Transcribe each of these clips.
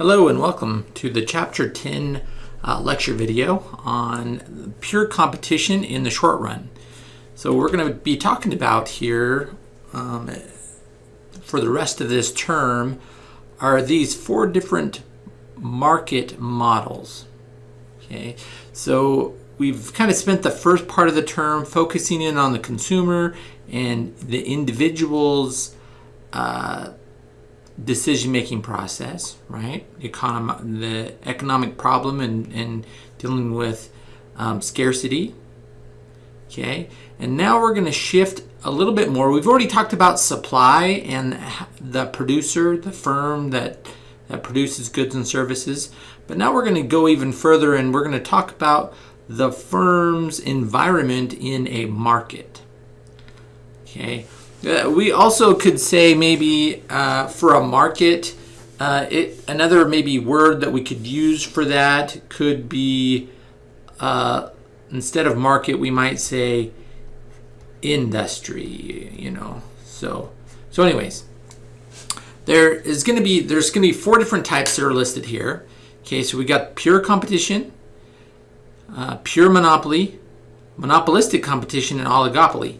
Hello and welcome to the Chapter 10 uh, lecture video on pure competition in the short run. So we're going to be talking about here um, for the rest of this term are these four different market models. Okay, so we've kind of spent the first part of the term focusing in on the consumer and the individual's uh, decision-making process, right? The, econom the economic problem and, and dealing with um, scarcity, okay? And now we're gonna shift a little bit more. We've already talked about supply and the producer, the firm that, that produces goods and services. But now we're gonna go even further and we're gonna talk about the firm's environment in a market, okay? Uh, we also could say maybe uh, for a market, uh, it another maybe word that we could use for that could be uh, instead of market, we might say industry. You know, so so anyways, there is going to be there's going to be four different types that are listed here. Okay, so we got pure competition, uh, pure monopoly, monopolistic competition, and oligopoly.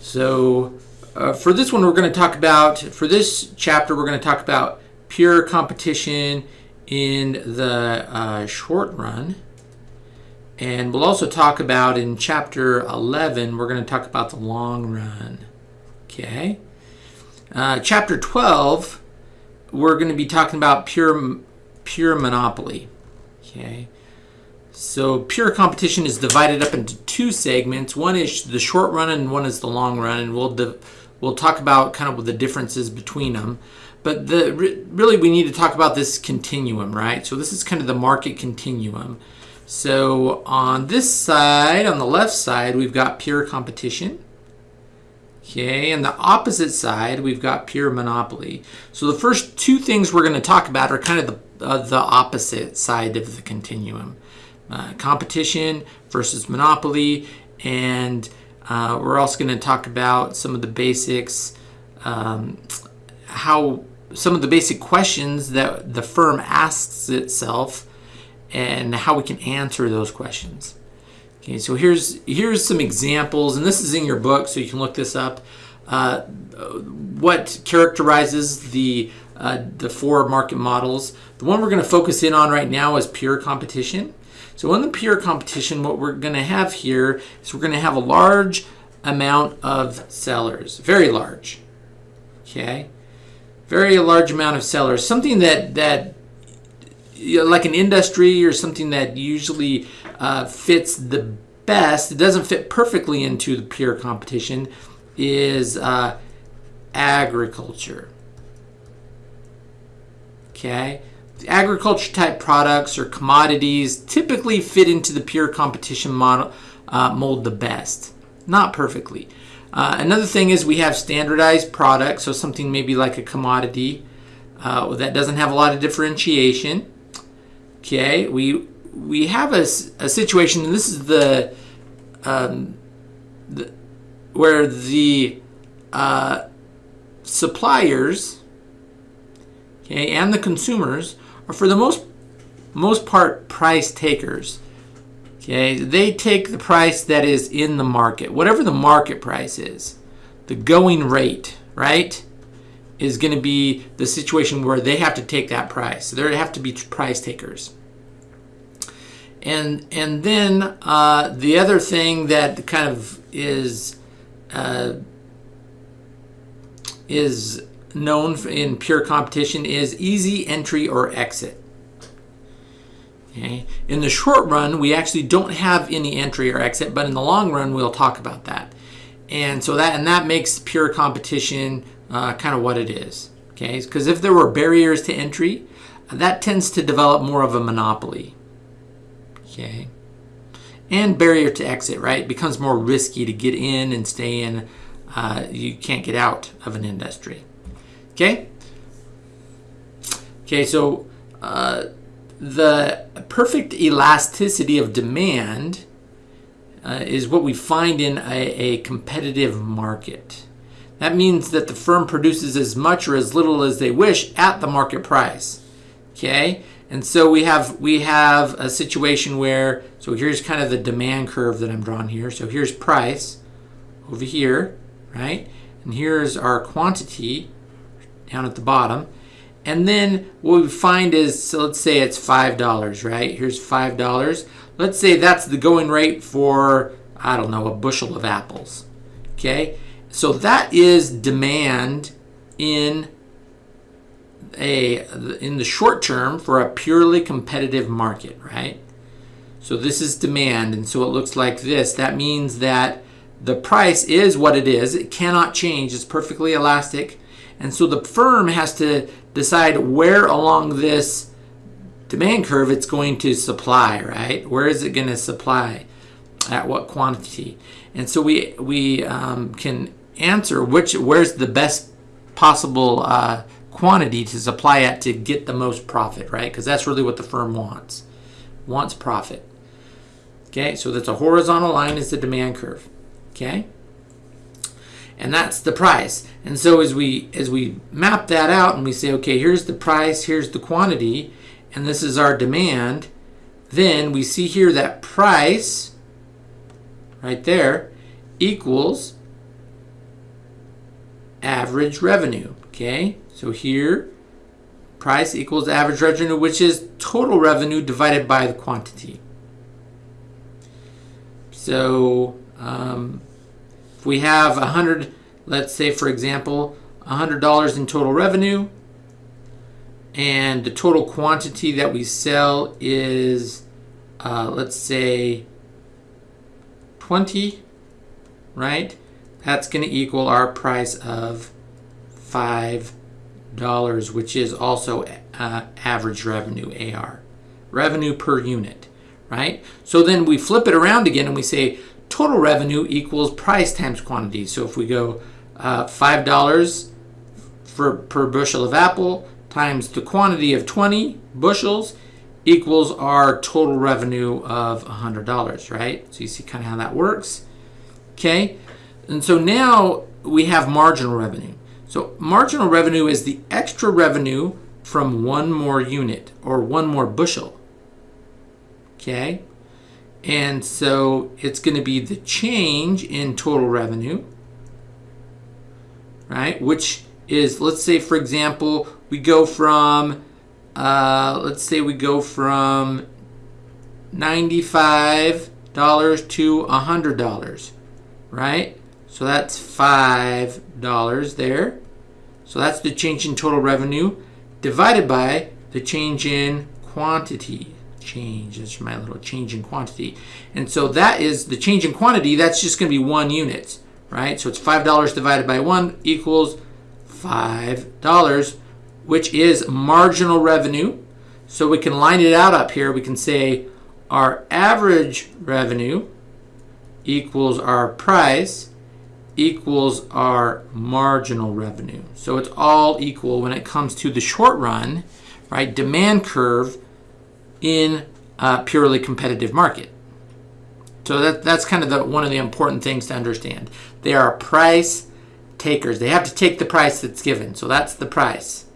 So uh, for this one, we're going to talk about, for this chapter, we're going to talk about pure competition in the uh, short run. And we'll also talk about in chapter 11, we're going to talk about the long run. Okay. Uh, chapter 12, we're going to be talking about pure, pure monopoly. Okay. So pure competition is divided up into two segments. One is the short run and one is the long run. And we'll We'll talk about kind of the differences between them. But the really we need to talk about this continuum, right? So this is kind of the market continuum. So on this side, on the left side, we've got pure competition. Okay, and the opposite side, we've got pure monopoly. So the first two things we're going to talk about are kind of the, uh, the opposite side of the continuum. Uh, competition versus monopoly, and uh, we're also going to talk about some of the basics, um, how some of the basic questions that the firm asks itself and how we can answer those questions. Okay, so here's here's some examples, and this is in your book, so you can look this up. Uh, what characterizes the uh, the four market models? The one we're going to focus in on right now is pure competition. So in the pure competition, what we're going to have here is we're going to have a large amount of sellers, very large, okay? Very large amount of sellers, something that, that you know, like an industry or something that usually uh, fits the best, it doesn't fit perfectly into the pure competition, is uh, agriculture. Okay? Agriculture type products or commodities typically fit into the pure competition model uh, mold the best. Not perfectly. Uh, another thing is we have standardized products so something maybe like a commodity uh, that doesn't have a lot of differentiation. Okay we we have a, a situation and this is the, um, the where the uh, suppliers okay and the consumers are for the most most part price takers. Okay, they take the price that is in the market, whatever the market price is, the going rate, right, is going to be the situation where they have to take that price. So they have to be price takers. And and then uh, the other thing that kind of is uh, is known in pure competition is easy entry or exit. Okay. In the short run, we actually don't have any entry or exit, but in the long run, we'll talk about that. And so that and that makes pure competition uh, kind of what it is. Okay, because if there were barriers to entry, that tends to develop more of a monopoly. Okay, and barrier to exit, right? It becomes more risky to get in and stay in. Uh, you can't get out of an industry. Okay? Okay, so uh, the perfect elasticity of demand uh, is what we find in a, a competitive market. That means that the firm produces as much or as little as they wish at the market price. Okay, and so we have we have a situation where so here's kind of the demand curve that I'm drawing here. So here's price over here, right? And here's our quantity down at the bottom. And then what we find is, so let's say it's $5, right? Here's $5. Let's say that's the going rate for, I don't know, a bushel of apples, okay? So that is demand in a in the short term for a purely competitive market, right? So this is demand, and so it looks like this. That means that the price is what it is. It cannot change. It's perfectly elastic. And so the firm has to decide where along this demand curve it's going to supply, right? Where is it going to supply? At what quantity? And so we, we um, can answer which where's the best possible uh, quantity to supply at to get the most profit, right? Because that's really what the firm wants. Wants profit. Okay, so that's a horizontal line is the demand curve. Okay? And that's the price. And so as we as we map that out and we say, okay, here's the price, here's the quantity, and this is our demand, then we see here that price right there equals average revenue. Okay, so here price equals average revenue, which is total revenue divided by the quantity. So um, we have a hundred, let's say for example, a hundred dollars in total revenue, and the total quantity that we sell is, uh, let's say, 20, right? That's going to equal our price of five dollars, which is also uh, average revenue AR, revenue per unit, right? So then we flip it around again and we say total revenue equals price times quantity. So if we go uh, $5 for, per bushel of apple times the quantity of 20 bushels equals our total revenue of $100, right? So you see kind of how that works. Okay, and so now we have marginal revenue. So marginal revenue is the extra revenue from one more unit or one more bushel. Okay, and so it's going to be the change in total revenue, right? Which is, let's say, for example, we go from, uh, let's say we go from $95 to $100, right? So that's $5 there. So that's the change in total revenue divided by the change in quantity change. That's my little change in quantity. And so that is the change in quantity. That's just going to be one unit, right? So it's $5 divided by 1 equals $5, which is marginal revenue. So we can line it out up here. We can say our average revenue equals our price equals our marginal revenue. So it's all equal when it comes to the short run, right? Demand curve in a purely competitive market. So that, that's kind of the, one of the important things to understand. They are price takers. They have to take the price that's given. So that's the price.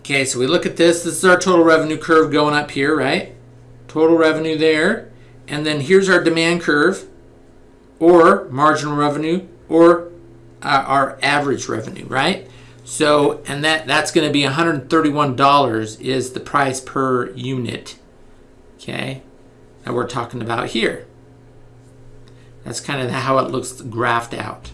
Okay, so we look at this. This is our total revenue curve going up here, right? Total revenue there. And then here's our demand curve or marginal revenue or uh, our average revenue, right? So, and that, that's going to be $131 is the price per unit, okay, that we're talking about here. That's kind of how it looks graphed out.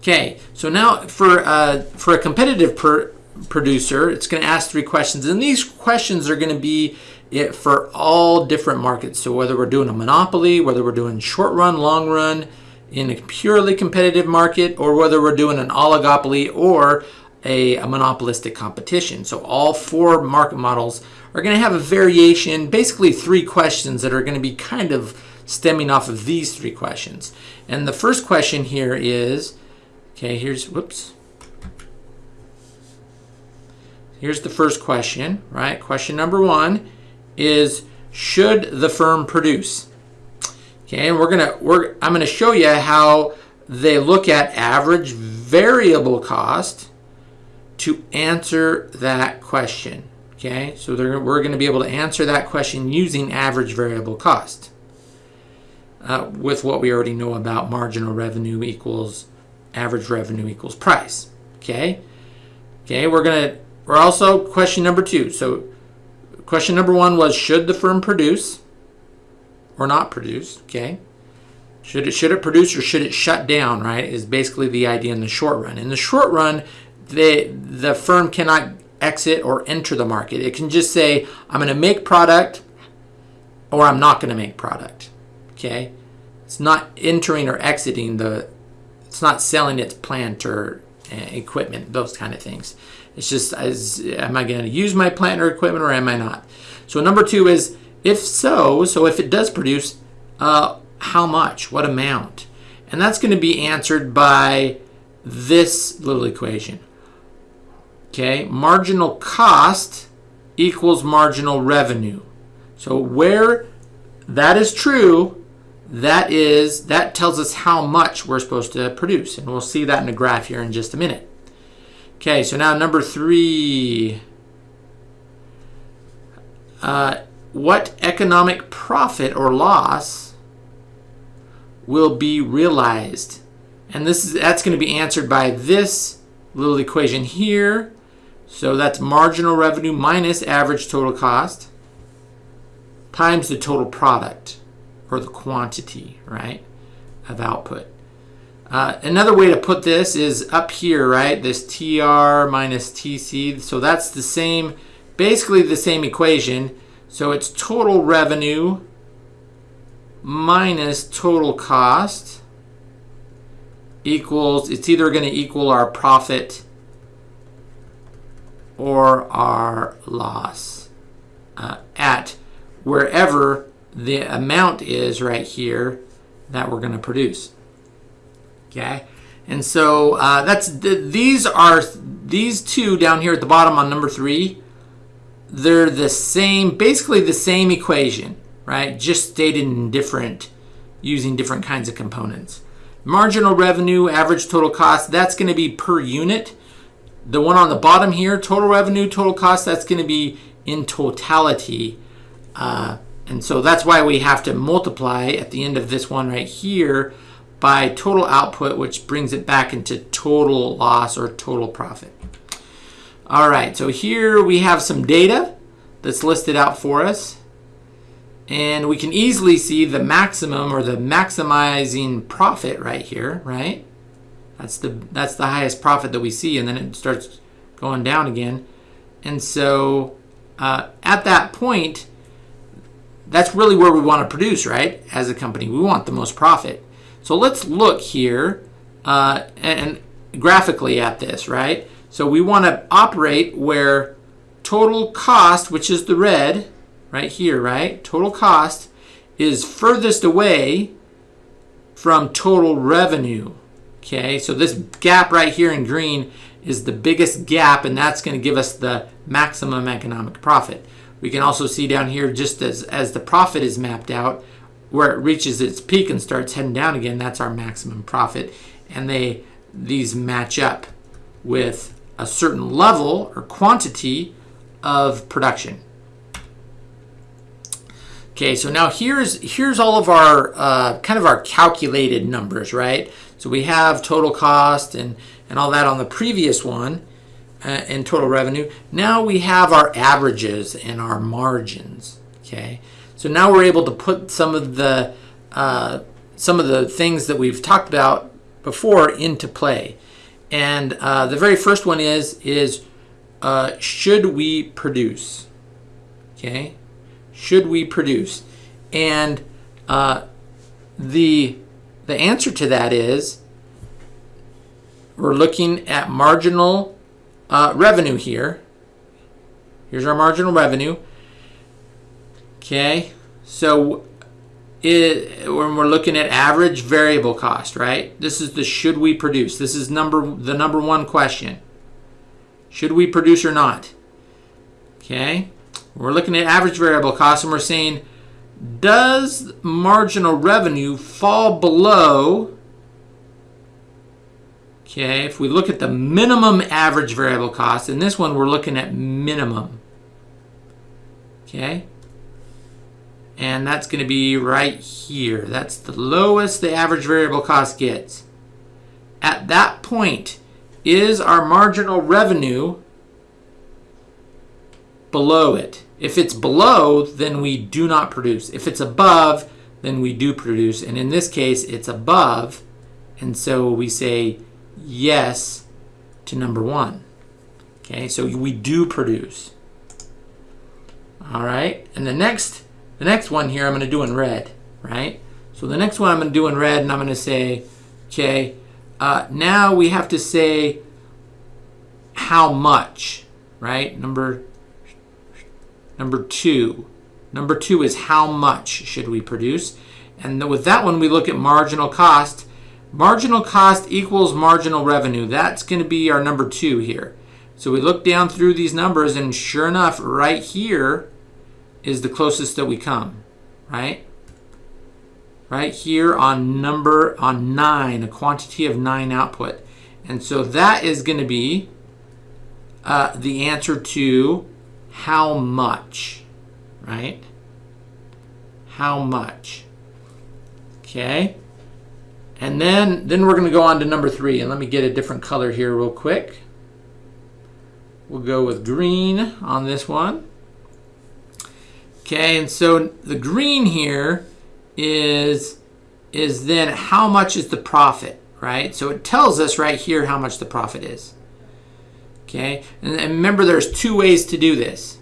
Okay, so now for, uh, for a competitive per producer, it's going to ask three questions. And these questions are going to be it for all different markets. So whether we're doing a monopoly, whether we're doing short run, long run, in a purely competitive market or whether we're doing an oligopoly or a, a, monopolistic competition. So all four market models are going to have a variation, basically three questions that are going to be kind of stemming off of these three questions. And the first question here is, okay, here's, whoops. Here's the first question, right? Question number one is, should the firm produce? Okay, and we're gonna we're I'm gonna show you how they look at average variable cost to answer that question. Okay, so we're going to be able to answer that question using average variable cost uh, with what we already know about marginal revenue equals average revenue equals price. Okay, okay, we're going to, we're also question number two. So question number one was should the firm produce or not produce? Okay. Should it, should it produce or should it shut down, right, is basically the idea in the short run. In the short run, the, the firm cannot exit or enter the market. It can just say, I'm going to make product or I'm not going to make product. Okay? It's not entering or exiting the, it's not selling its plant or uh, equipment, those kind of things. It's just, as, am I going to use my plant or equipment or am I not? So number two is, if so, so if it does produce, uh, how much, what amount? And that's going to be answered by this little equation. Okay, marginal cost equals marginal revenue. So where that is true, that is that tells us how much we're supposed to produce. And we'll see that in a graph here in just a minute. Okay, so now number three. Uh, what economic profit or loss will be realized? And this is that's going to be answered by this little equation here so that's marginal revenue minus average total cost times the total product or the quantity, right, of output. Uh, another way to put this is up here, right, this TR minus TC. So that's the same, basically the same equation. So it's total revenue minus total cost equals, it's either going to equal our profit or our loss uh, at wherever the amount is right here that we're going to produce. Okay, and so uh, that's the, these are these two down here at the bottom on number three. They're the same, basically the same equation, right? Just stated in different, using different kinds of components. Marginal revenue, average total cost, that's going to be per unit. The one on the bottom here, total revenue, total cost, that's going to be in totality. Uh, and so that's why we have to multiply at the end of this one right here by total output, which brings it back into total loss or total profit. All right, so here we have some data that's listed out for us. And we can easily see the maximum or the maximizing profit right here, right? That's the that's the highest profit that we see, and then it starts going down again. And so uh, at that point, that's really where we want to produce, right? As a company, we want the most profit. So let's look here uh, and, and graphically at this, right? So we want to operate where total cost, which is the red right here, right? Total cost is furthest away from total revenue. Okay, so this gap right here in green is the biggest gap and that's going to give us the maximum economic profit. We can also see down here just as, as the profit is mapped out where it reaches its peak and starts heading down again, that's our maximum profit. And they these match up with a certain level or quantity of production. Okay, so now here's here's all of our uh, kind of our calculated numbers, right? So we have total cost and, and all that on the previous one uh, and total revenue. Now we have our averages and our margins. Okay, so now we're able to put some of the uh, some of the things that we've talked about before into play. And uh, the very first one is is uh, should we produce? Okay, should we produce? And uh, the the answer to that is we're looking at marginal uh, revenue here. Here's our marginal revenue. Okay, so it, when we're looking at average variable cost, right? This is the should we produce. This is number the number one question. Should we produce or not? Okay, we're looking at average variable cost and we're saying does marginal revenue fall below Okay, if we look at the minimum average variable cost, in this one we're looking at minimum. Okay, and that's going to be right here. That's the lowest the average variable cost gets. At that point, is our marginal revenue below it? If it's below, then we do not produce. If it's above, then we do produce. And in this case, it's above. And so we say yes to number one. Okay, so we do produce. All right, and the next the next one here I'm going to do in red, right? So the next one I'm going to do in red and I'm going to say, okay, uh, now we have to say how much, right? Number, number two. Number two is how much should we produce? And with that one, we look at marginal cost. Marginal cost equals marginal revenue. That's going to be our number two here. So we look down through these numbers and sure enough, right here, is the closest that we come, right? Right here on number, on nine, a quantity of nine output. And so that is going to be uh, the answer to how much, right? How much. Okay. And then, then we're going to go on to number three. And let me get a different color here real quick. We'll go with green on this one. Okay, and so the green here is, is then how much is the profit, right? So it tells us right here how much the profit is. Okay, and, and remember there's two ways to do this.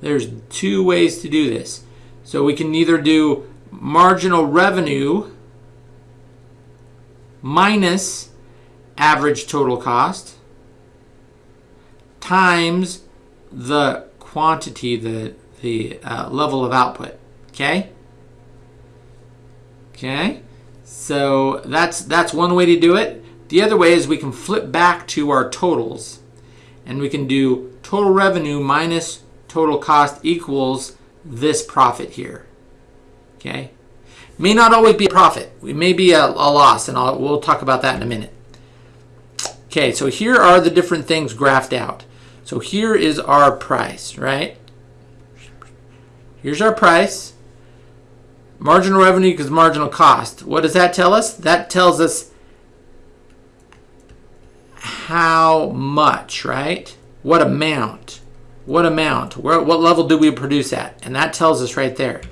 There's two ways to do this. So we can either do marginal revenue minus average total cost times the quantity, the the uh, level of output. Okay? Okay? So that's, that's one way to do it. The other way is we can flip back to our totals. And we can do total revenue minus total cost equals this profit here. Okay? May not always be a profit. It may be a, a loss, and I'll, we'll talk about that in a minute. Okay, so here are the different things graphed out. So here is our price, right? Here's our price. Marginal revenue equals marginal cost. What does that tell us? That tells us how much, right? What amount? What amount? Where, what level do we produce at? And that tells us right there.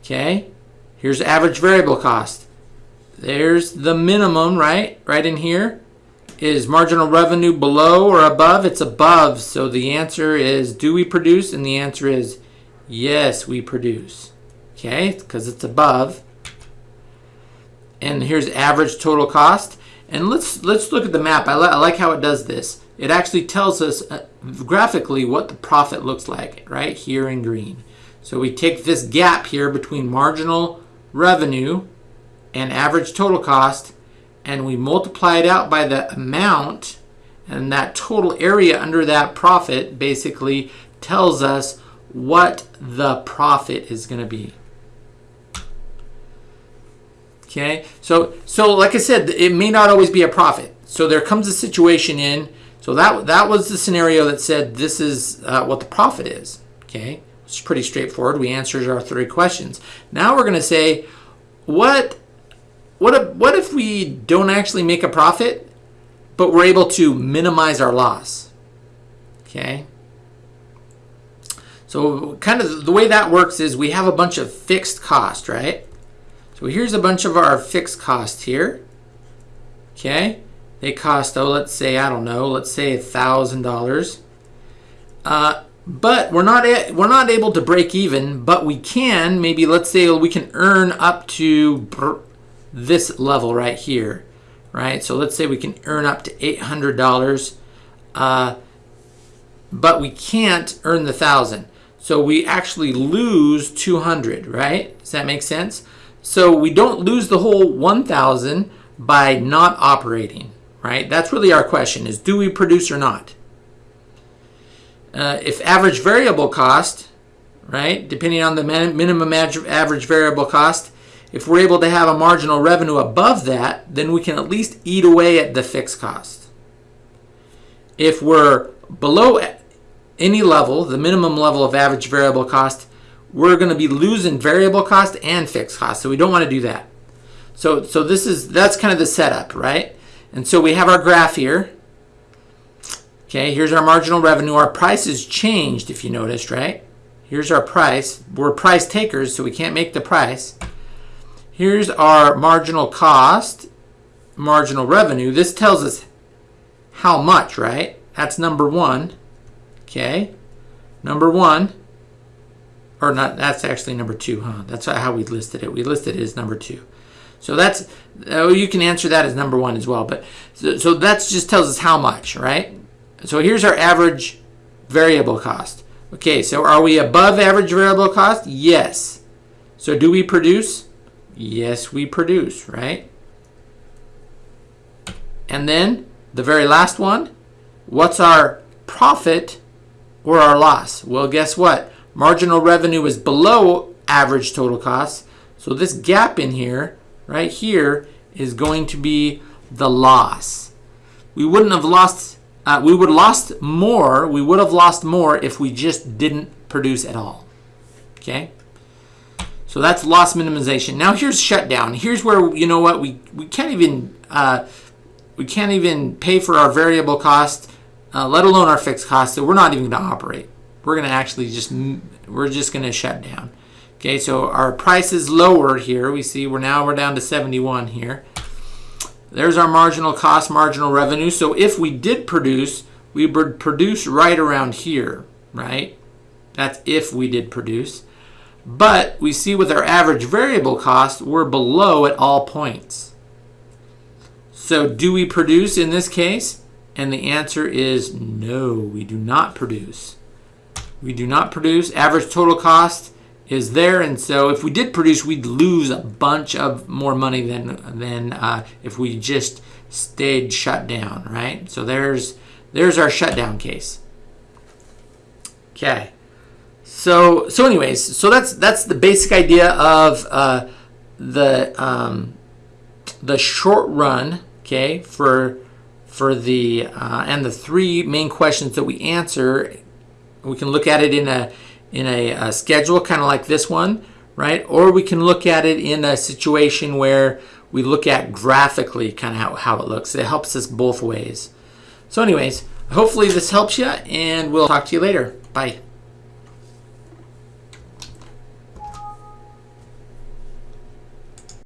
Okay? Here's average variable cost. There's the minimum, right? Right in here. Is marginal revenue below or above? It's above. So the answer is, do we produce? And the answer is Yes, we produce. Okay, because it's above. And here's average total cost. And let's let's look at the map. I, li I like how it does this. It actually tells us uh, graphically what the profit looks like right here in green. So we take this gap here between marginal revenue and average total cost and we multiply it out by the amount and that total area under that profit basically tells us what the profit is going to be. Okay, so so like I said, it may not always be a profit. So there comes a situation in. So that that was the scenario that said this is uh, what the profit is. Okay, it's pretty straightforward. We answered our three questions. Now we're going to say, what what if, what if we don't actually make a profit, but we're able to minimize our loss? Okay. So kind of the way that works is we have a bunch of fixed cost, right? So here's a bunch of our fixed costs here. Okay, they cost, oh, let's say, I don't know, let's say a $1,000. Uh, but we're not, we're not able to break even, but we can, maybe let's say we can earn up to this level right here, right? So let's say we can earn up to $800, uh, but we can't earn the 1000 so we actually lose 200, right? Does that make sense? So we don't lose the whole 1,000 by not operating, right? That's really our question is do we produce or not? Uh, if average variable cost, right, depending on the minimum average variable cost, if we're able to have a marginal revenue above that, then we can at least eat away at the fixed cost. If we're below any level, the minimum level of average variable cost, we're going to be losing variable cost and fixed cost. So we don't want to do that. So, so this is, that's kind of the setup, right? And so we have our graph here. Okay, here's our marginal revenue. Our price has changed, if you noticed, right? Here's our price. We're price takers, so we can't make the price. Here's our marginal cost, marginal revenue. This tells us how much, right? That's number one. Okay, number one, or not, that's actually number two, huh? That's how we listed it. We listed it as number two. So that's, oh, you can answer that as number one as well. But so, so that just tells us how much, right? So here's our average variable cost. Okay, so are we above average variable cost? Yes. So do we produce? Yes, we produce, right? And then the very last one, what's our profit or our loss? Well, guess what? Marginal revenue is below average total cost. So this gap in here, right here, is going to be the loss. We wouldn't have lost, uh, we would have lost more, we would have lost more if we just didn't produce at all. Okay? So that's loss minimization. Now here's shutdown. Here's where, you know what, we, we can't even, uh, we can't even pay for our variable cost, uh, let alone our fixed cost, so we're not even going to operate. We're going to actually just, we're just going to shut down. Okay, so our price is lower here. We see we're now we're down to 71 here. There's our marginal cost, marginal revenue. So if we did produce, we would produce right around here, right? That's if we did produce. But we see with our average variable cost, we're below at all points. So do we produce in this case? And the answer is no, we do not produce. We do not produce. Average total cost is there. And so if we did produce, we'd lose a bunch of more money than, than uh, if we just stayed shut down, right? So there's, there's our shutdown case. Okay. So, so anyways, so that's, that's the basic idea of uh, the, um, the short run, okay, for, for the, uh, and the three main questions that we answer. We can look at it in a, in a, a schedule, kind of like this one, right? Or we can look at it in a situation where we look at graphically kind of how, how it looks. It helps us both ways. So anyways, hopefully this helps you and we'll talk to you later. Bye.